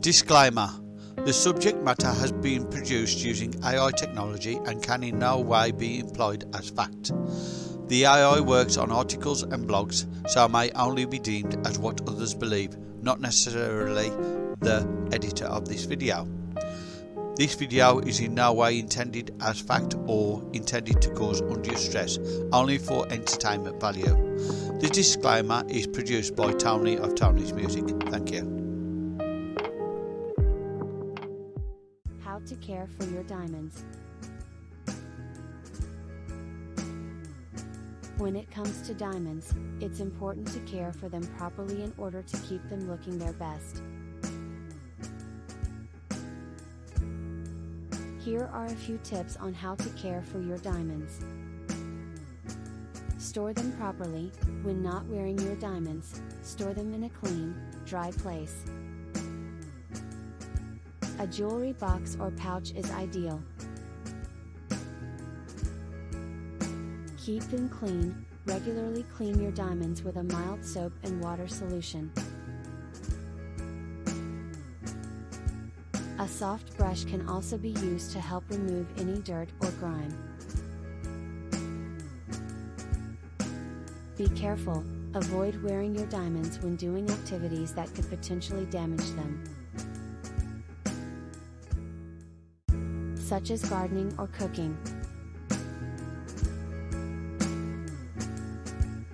Disclaimer The subject matter has been produced using AI technology and can in no way be employed as fact. The AI works on articles and blogs, so may only be deemed as what others believe, not necessarily the editor of this video. This video is in no way intended as fact or intended to cause undue stress, only for entertainment value. The disclaimer is produced by Tony of Tony's Music. Thank you. To care for your diamonds. When it comes to diamonds, it's important to care for them properly in order to keep them looking their best. Here are a few tips on how to care for your diamonds. Store them properly, when not wearing your diamonds, store them in a clean, dry place. A jewelry box or pouch is ideal. Keep them clean, regularly clean your diamonds with a mild soap and water solution. A soft brush can also be used to help remove any dirt or grime. Be careful, avoid wearing your diamonds when doing activities that could potentially damage them. Such as gardening or cooking.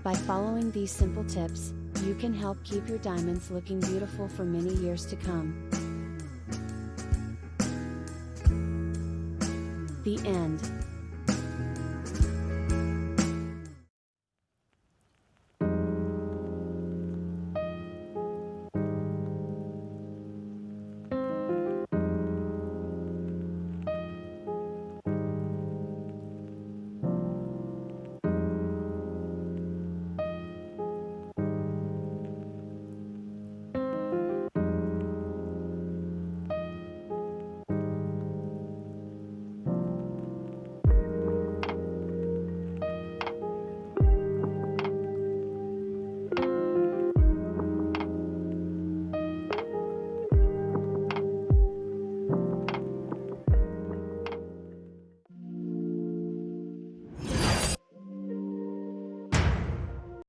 By following these simple tips, you can help keep your diamonds looking beautiful for many years to come. The end.